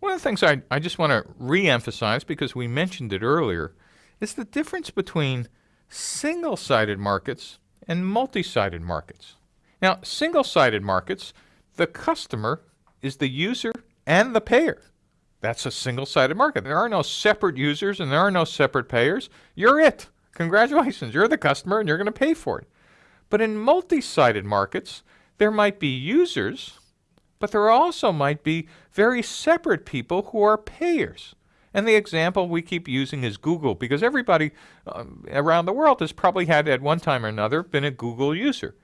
One of the things I, I just want to re-emphasize because we mentioned it earlier is the difference between single-sided markets and multi-sided markets. Now, single-sided markets, the customer is the user and the payer. That's a single-sided market. There are no separate users and there are no separate payers. You're it. Congratulations, you're the customer and you're going to pay for it. But in multi-sided markets, there might be users, but there also might be very separate people who are payers. And the example we keep using is Google because everybody um, around the world has probably had at one time or another been a Google user.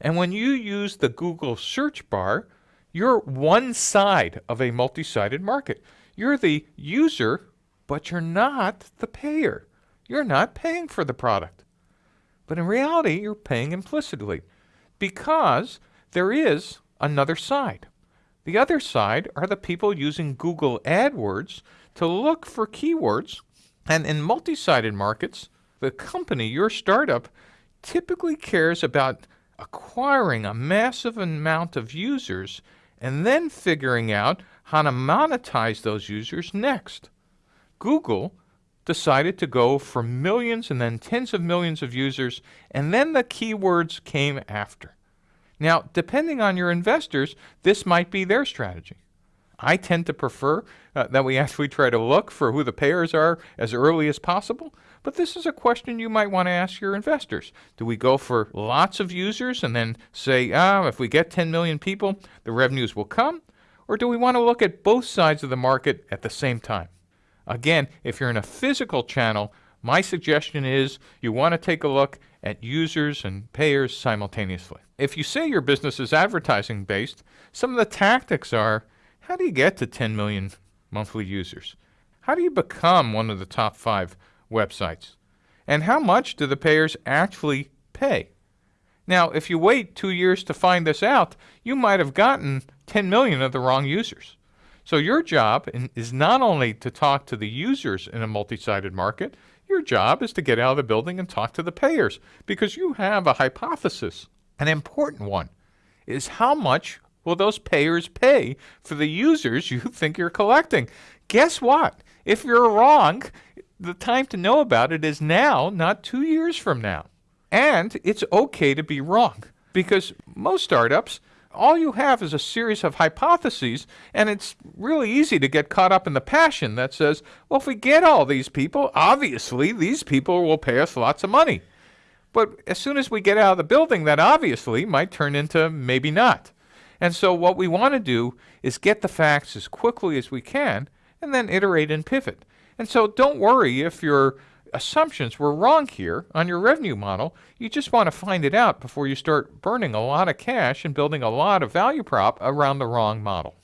And when you use the Google search bar, you're one side of a multi-sided market. You're the user, but you're not the payer. You're not paying for the product. But in reality, you're paying implicitly because there is another side. The other side are the people using Google AdWords to look for keywords. And in multi-sided markets, the company, your startup, typically cares about acquiring a massive amount of users and then figuring out how to monetize those users next. Google decided to go for millions and then tens of millions of users, and then the keywords came after. Now, depending on your investors, this might be their strategy. I tend to prefer uh, that we actually try to look for who the payers are as early as possible. But this is a question you might want to ask your investors. Do we go for lots of users and then say, ah, if we get 10 million people, the revenues will come? Or do we want to look at both sides of the market at the same time? Again, if you're in a physical channel, my suggestion is you want to take a look at users and payers simultaneously. If you say your business is advertising based, some of the tactics are how do you get to 10 million monthly users? How do you become one of the top five websites? And how much do the payers actually pay? Now, if you wait two years to find this out, you might have gotten 10 million of the wrong users. So your job is not only to talk to the users in a multi-sided market, your job is to get out of the building and talk to the payers because you have a hypothesis. An important one is how much will those payers pay for the users you think you're collecting? Guess what? If you're wrong, the time to know about it is now, not two years from now. And it's okay to be wrong because most startups, all you have is a series of hypotheses, and it's really easy to get caught up in the passion that says, well, if we get all these people, obviously these people will pay us lots of money. But as soon as we get out of the building, that obviously might turn into maybe not. And so what we want to do is get the facts as quickly as we can and then iterate and pivot. And so don't worry if your assumptions were wrong here on your revenue model. You just want to find it out before you start burning a lot of cash and building a lot of value prop around the wrong model.